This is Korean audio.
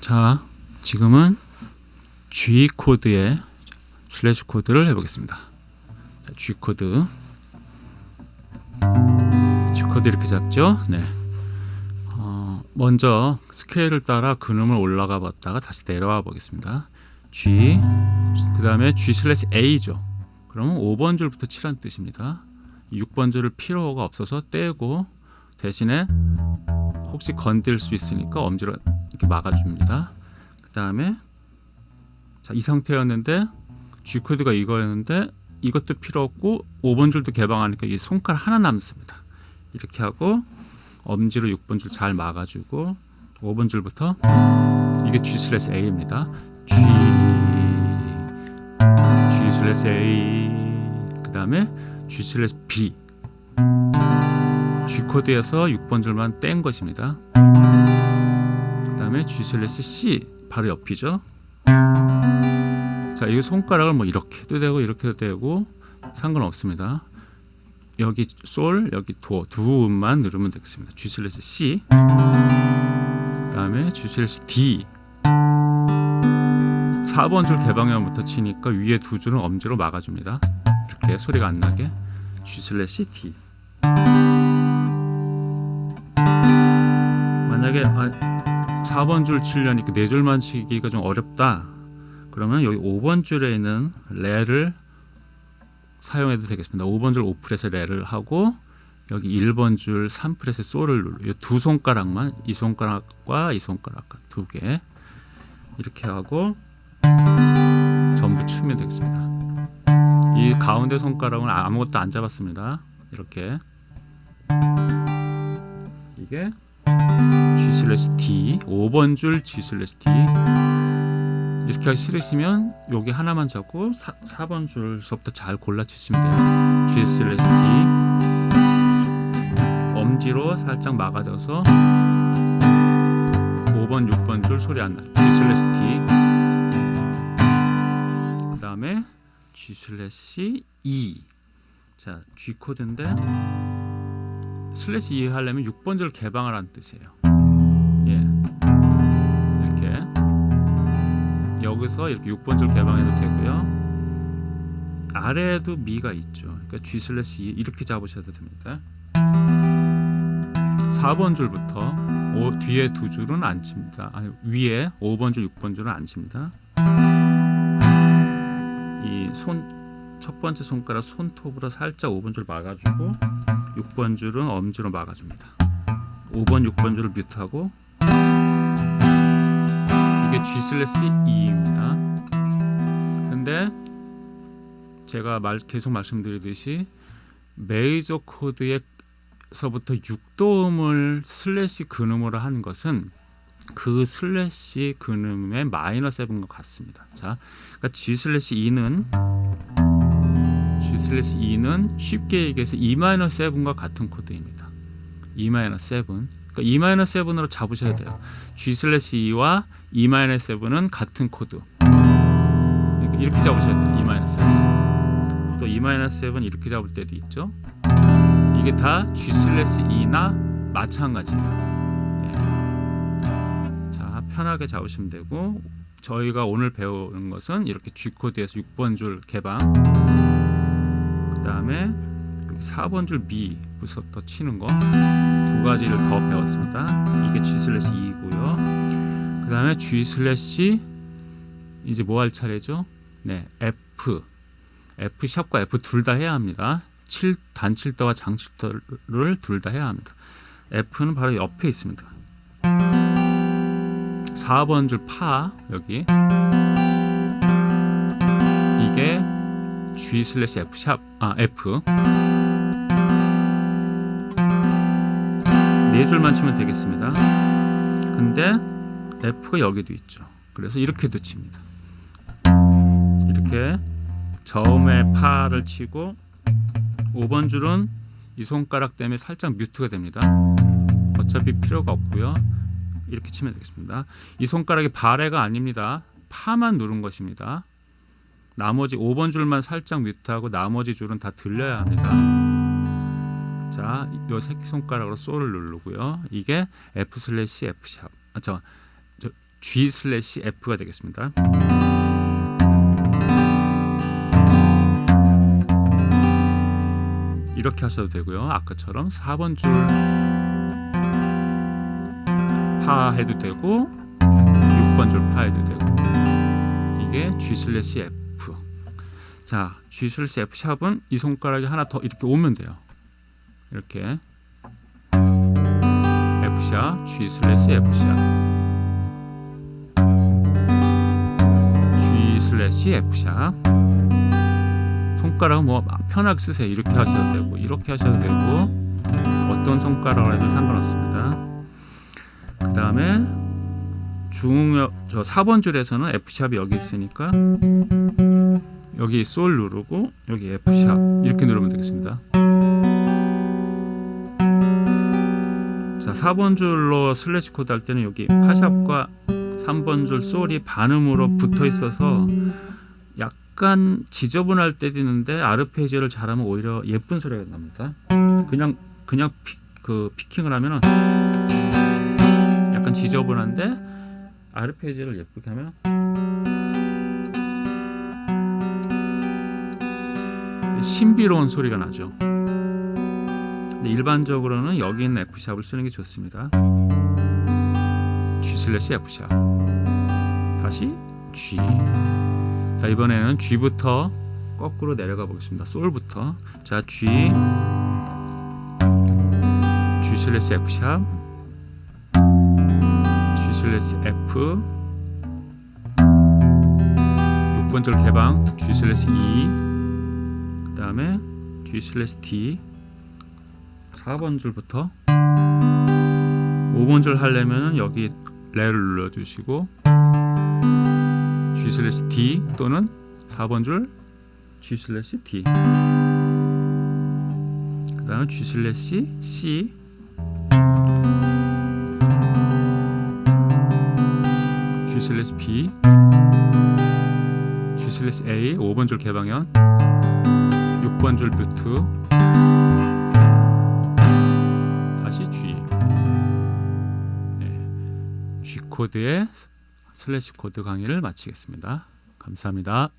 자, 지금은 G 코드의 슬래시 코드를 해보겠습니다. 자, G 코드, G 코드 이렇게 잡죠. 네. 어, 먼저 스케일을 따라 근음을 올라가 봤다가 다시 내려와 보겠습니다. G, 그 다음에 G 슬래시 A죠. 그러면 5번 줄부터 치란 뜻입니다. 6번 줄을 필요가 없어서 떼고 대신에 혹시 건들 수 있으니까 엄지로 이렇게 막아줍니다. 그 다음에 자, 이 상태였는데 G 코드가 이거였는데 이것도 필요 없고 5번 줄도 개방하니까 이 손가락 하나 남습니다. 이렇게 하고 엄지로 6번 줄 잘 막아주고 5번 줄부터 이게 G 슬래시 A입니다. G G 슬래시 A 그 다음에 G 슬래시 B G 코드에서 6번 줄만 뗀 것입니다. 그 다음에 G 슬래시 C 바로 옆이죠. 자, 이 손가락을 뭐 이렇게도 되고 이렇게도 되고 상관없습니다. 여기 솔, 여기 도 두 음만 누르면 되겠습니다. G 슬래시 C 그 다음에 G 슬래시 D 4번 줄 개방형부터 치니까 위에 두 줄은 엄지로 막아줍니다. 이렇게 소리가 안 나게 G 슬래시 D 만약에 아, 4번 줄 치려니까 네 줄만 치기가 좀 어렵다. 그러면 여기 5번 줄에 있는 레를 사용해도 되겠습니다. 5번 줄 5프렛에 레를 하고 여기 1번 줄 3프렛에 솔을 눌러. 두 손가락만 이 손가락과 이 손가락 두 개. 이렇게 하고 전부 치면 되겠습니다. 이 가운데 손가락은 아무것도 안 잡았습니다. 이렇게. 이게 G 슬래시 D. 5번 줄 G 슬래시 D. 이렇게 하기 싫으시면 여기 하나만 잡고 4, 4번 줄서부터 잘 골라 치시면 돼요. G 슬래시 D. 엄지로 살짝 막아줘서 5번 6번 줄 소리 안 나요. G 슬래시 D. 그 다음에 G 슬래시 E. 자 G 코드인데 슬래시 E 하려면 6번 줄 개방을 하란 뜻이에요. 예. 이렇게 여기서 이렇게 6번 줄 개방해도 되고요. 아래에도 미가 있죠. 그러니까 G 슬래시 E 이렇게 잡으셔도 됩니다. 4번 줄부터 오, 뒤에 두 줄은 안 칩니다. 아니 위에 5번 줄 6번 줄은 안 칩니다. 이 손 첫 번째 손가락 손톱으로 살짝 5번 줄 막아주고 6번 줄은 엄지로 막아줍니다. 5번 6번 줄을 뮤트하고 이게 G 슬래시 E입니다. 근데 제가 말, 계속 말씀드리듯이 메이저 코드에서부터 6도음을 슬래시 근음으로 한 것은 그 슬래시 근음의 마이너 세븐과 같습니다. 자, 그러니까 G 슬래시 E는 슬래시 E는 쉽게 얘기해서 E-7과 같은 코드입니다. E-7 그러니까 E-7으로 잡으셔야 돼요. G 슬래시 E와 E-7은 같은 코드 이렇게 잡으셔야 돼요. E-7 또 E-7 이렇게 잡을 때도 있죠. 이게 다 G 슬래시 E나 마찬가지예요. 예. 자 편하게 잡으시면 되고 저희가 오늘 배우는 것은 이렇게 G 코드에서 6번 줄 개방 그 다음에 4번 줄 미부터 치는 거 두 가지를 더 배웠습니다. 이게 G 슬래시 E고요. 그 다음에 G 슬래시 이제 뭐 할 차례죠? 네, F F 샵과 F 둘 다 해야 합니다. 7, 단칠도와 장칠도를 둘 다 해야 합니다. F는 바로 옆에 있습니다. 4번 줄 파 여기 이게 G 슬래시 F 샵, 아 F 네 줄만 치면 되겠습니다. 근데 F가 여기도 있죠. 그래서 이렇게도 칩니다. 이렇게 처음에 파를 치고 5번 줄은 이 손가락 때문에 살짝 뮤트가 됩니다. 어차피 필요가 없고요. 이렇게 치면 되겠습니다. 이 손가락이 발해가 아닙니다. 파만 누른 것입니다. 나머지 5번 줄만 살짝 뮤트하고 나머지 줄은 다 들려야 합니다. 자, 요 새끼손가락으로 솔을 누르고요. 이게 F 슬래시 F 샵. 아, 저, 저 G 슬래시 F가 되겠습니다. 이렇게 하셔도 되고요. 아까처럼 4번 줄 파 해도 되고 6번 줄 파 해도 되고 이게 G 슬래시 F 자 G 슬래시 F 샵은 이 손가락이 하나 더 이렇게 오면 돼요. 이렇게 F sharp G slash F sharp G slash F sharp 손가락은 뭐 편하게 쓰세요. 이렇게 하셔도 되고 이렇게 하셔도 되고 어떤 손가락으로 해도 상관없습니다. 그 다음에 중음역 저 4번 줄에서는 F 샵이 여기 있으니까 여기 솔 누르고 여기 F sharp 이렇게 누르면 되겠습니다. 자 4번 줄로 slash 코드 할 때는 여기 파 sharp과 3번 줄 솔이 반음으로 붙어 있어서 약간 지저분할 때도 있는데 아르페지오를 잘하면 오히려 예쁜 소리가 납니다. 그냥 그냥 피, 그 picking을 하면은 약간 지저분한데 아르페지오를 예쁘게 하면 신비로운 소리가 나죠. 근데 일반적으로는 여기 있는 F 샵을 쓰는 게 좋습니다. G 슬래시 F 샵 다시 G. 자 이번에는 G부터 거꾸로 내려가 보겠습니다. 솔부터. 자 G. G slash F. sharp G slash F 6번 줄 개방 G slash E. 그 다음에 G slash D. 4번 줄부터 5번 줄 하려면 여기 레를 눌러주시고 G slash D 또는 4번 줄 G slash D. 그 다음 G slash C. slash B. G slash A. 5번 줄 개방현 6번 줄 mute 다시 G 네. G 코드의 slash 코드 강의를 마치겠습니다. 감사합니다.